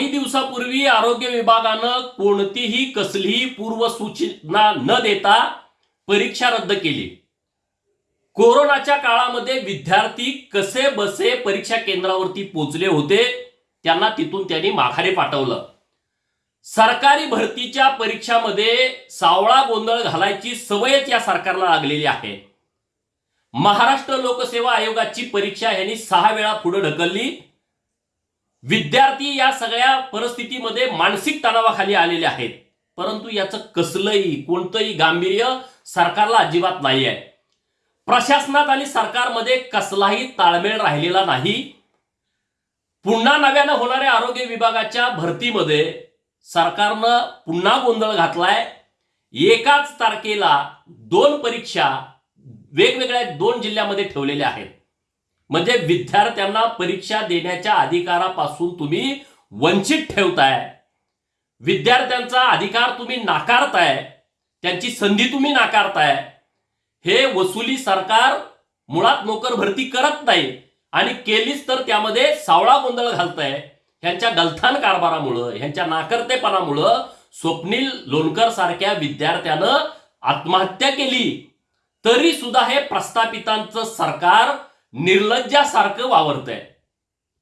काही दिवसापूर्वी आरोग्य विभागानं कोणतीही कसलीही पूर्वसूचना न देता परीक्षा रद्द केली. कोरोनाच्या काळामध्ये विद्यार्थी कसे बसे परीक्षा केंद्रावरती पोचले होते त्यांना तिथून त्यांनी माघारी पाठवलं. सरकारी भरतीच्या परीक्षामध्ये सावळा गोंधळ घालायची सवयच या सरकारला लागलेली आहे. महाराष्ट्र लोकसेवा आयोगाची परीक्षा यांनी सहा वेळा पुढे ढकलली. विद्यार्थी या सगळ्या परिस्थितीमध्ये मानसिक तणावाखाली आलेले आहेत. परंतु याचं कसलंही कोणतंही गांभीर्य सरकारला अजिबात नाही आहे. प्रशासनात आणि सरकारमध्ये कसलाही ताळमेळ राहिलेला नाही. पुन्हा नव्यानं होणाऱ्या आरोग्य विभागाच्या भरतीमध्ये सरकारनं पुन्हा गोंधळ घातलाय. एकाच तारखेला दोन परीक्षा वेगवेगळ्या दोन जिल्ह्यामध्ये ठेवलेल्या आहेत. म्हणजे विद्यार्थ्यांना परीक्षा देण्याच्या अधिकारापासून तुम्ही वंचित ठेवताय. विद्यार्थ्यांचा अधिकार तुम्ही नाकारताय. त्यांची संधी तुम्ही नाकारताय. हे वसुली सरकार मुळात नोकर भरती करत नाही आणि केलीच तर त्यामध्ये सावळा गोंधळ घालताय. ह्यांच्या गलथान कारभारामुळं ह्यांच्या नाकर्तेपणामुळं स्वप्नील लोणकर सारख्या विद्यार्थ्यानं आत्महत्या केली. तरी सुद्धा हे प्रस्थापितांचं सरकार निर्लज्जासारखं वावरतंय.